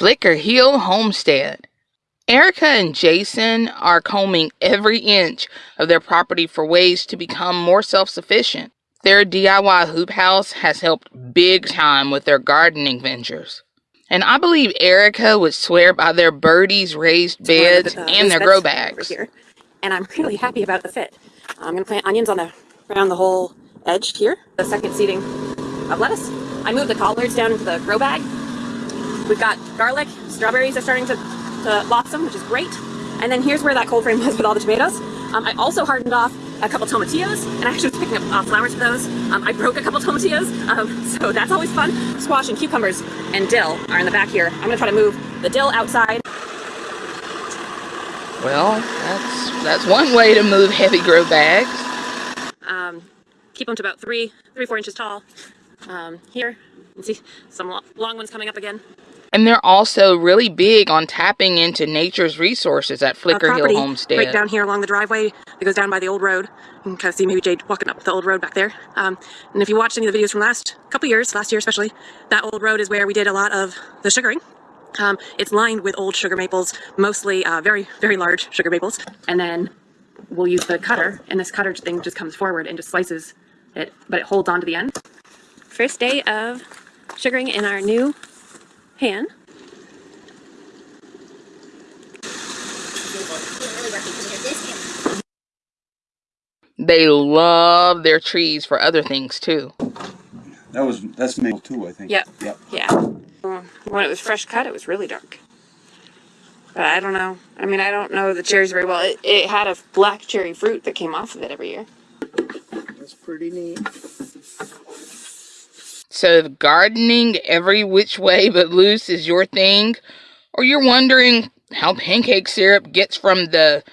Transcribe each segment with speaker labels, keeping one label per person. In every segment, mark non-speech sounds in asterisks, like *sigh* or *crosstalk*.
Speaker 1: Flicker Hill Homestead. Erica and Jason are combing every inch of their property for ways to become more self sufficient. Their DIY hoop house has helped big time with their gardening ventures. And I believe Erica would swear by their birdies raised beds
Speaker 2: uh,
Speaker 1: and their grow bags.
Speaker 2: Here. And I'm really happy about the fit. I'm going to plant onions on the around the whole edge here. The second seeding of lettuce. I moved the collards down into the grow bag. We've got garlic. Strawberries are starting to, to blossom, which is great. And then here's where that cold frame was with all the tomatoes. Um, I also hardened off a couple tomatillos, and I actually was picking up uh, flowers for those. Um, I broke a couple tomatillos, um, *laughs* so that's always fun. Squash and cucumbers and dill are in the back here. I'm gonna try to move the dill outside.
Speaker 1: Well, that's that's one way to move heavy grow bags.
Speaker 2: Um, keep them to about three, three, four inches tall. Um, here, you can see some long ones coming up again.
Speaker 1: And they're also really big on tapping into nature's resources at Flicker Hill Homestead.
Speaker 2: Right down here along the driveway that goes down by the old road. You can kind of see maybe Jade walking up the old road back there. Um, and if you watched any of the videos from last couple years, last year especially, that old road is where we did a lot of the sugaring. Um, it's lined with old sugar maples, mostly uh, very, very large sugar maples. And then we'll use the cutter, and this cutter thing just comes forward and just slices it, but it holds on to the end. First day of sugaring in our new pan.
Speaker 1: They love their trees for other things too.
Speaker 3: That was that's maple too, I think.
Speaker 2: Yep.
Speaker 3: Yep.
Speaker 2: Yeah. When it was fresh cut, it was really dark. But I don't know. I mean, I don't know the cherries very well. It, it had a black cherry fruit that came off of it every year.
Speaker 4: That's pretty neat.
Speaker 1: So if gardening every which way but loose is your thing, or you're wondering how pancake syrup gets from the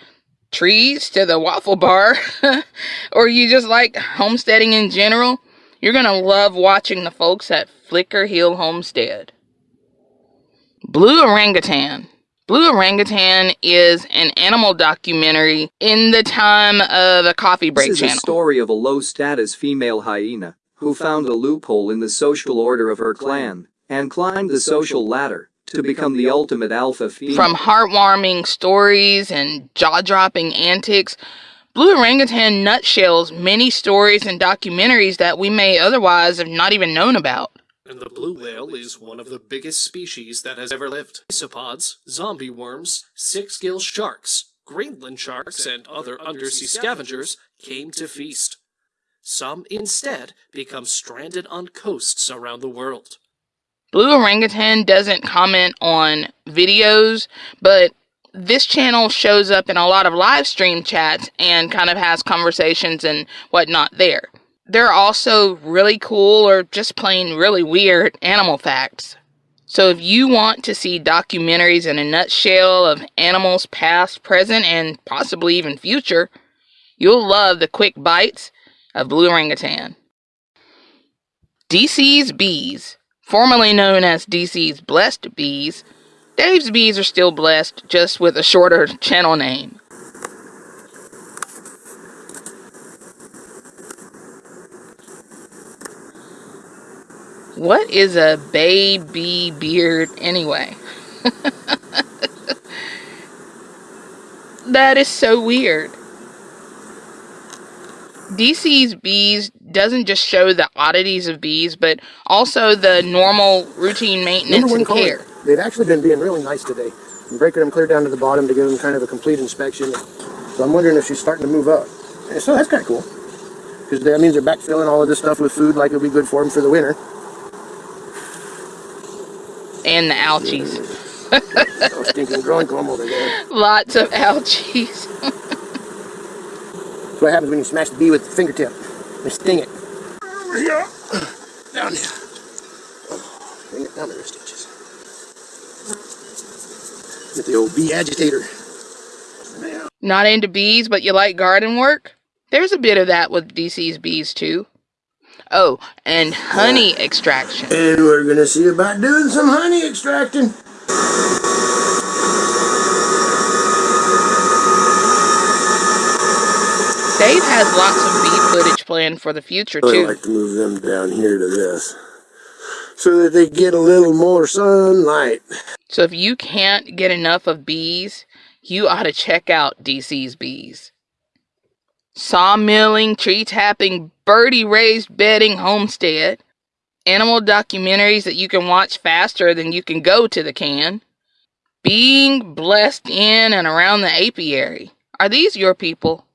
Speaker 1: trees to the waffle bar, *laughs* or you just like homesteading in general, you're going to love watching the folks at Flicker Hill Homestead. Blue Orangutan. Blue Orangutan is an animal documentary in the time of a coffee break
Speaker 5: this is
Speaker 1: channel.
Speaker 5: a story of a low-status female hyena who found a loophole in the social order of her clan and climbed the social ladder to become the ultimate alpha female.
Speaker 1: From heartwarming stories and jaw-dropping antics, Blue Orangutan nutshells many stories and documentaries that we may otherwise have not even known about.
Speaker 6: And the blue whale is one of the biggest species that has ever lived. Isopods, zombie worms, six-gill sharks, Greenland sharks, and other undersea scavengers came to feast. Some instead become stranded on coasts around the world.
Speaker 1: Blue Orangutan doesn't comment on videos, but this channel shows up in a lot of live stream chats and kind of has conversations and whatnot there. There are also really cool or just plain really weird animal facts. So if you want to see documentaries in a nutshell of animals past, present, and possibly even future, you'll love the quick bites of Blue Orangutan. DC's Bees, formerly known as DC's Blessed Bees, Dave's Bees are still blessed, just with a shorter channel name. What is a baby beard anyway? *laughs* that is so weird. DC's Bees doesn't just show the oddities of bees, but also the normal routine maintenance and care.
Speaker 4: They've actually been being really nice today. I'm breaking them clear down to the bottom to give them kind of a complete inspection. So I'm wondering if she's starting to move up. And so that's kind of cool. Because that means they're backfilling all of this stuff with food like it'll be good for them for the winter.
Speaker 1: And the ouchies.
Speaker 4: oh, stinking growing comb over there. *laughs*
Speaker 1: Lots of ouchies. *laughs*
Speaker 4: That's what happens when you smash the bee with the fingertip. and sting it. Yeah. Down there. Bring it down there, stitches. Get the old bee agitator.
Speaker 1: Not into bees, but you like garden work? There's a bit of that with DC's bees too. Oh, and honey extraction.
Speaker 4: And we're gonna see about doing some honey extracting.
Speaker 1: Dave has lots of bee footage planned for the future too.
Speaker 4: I like to move them down here to this. so that they get a little more sunlight.
Speaker 1: So if you can't get enough of bees, you ought to check out DC's Bees. Sawmilling, tree tapping, birdie raised bedding homestead, animal documentaries that you can watch faster than you can go to the can, being blessed in and around the apiary. Are these your people?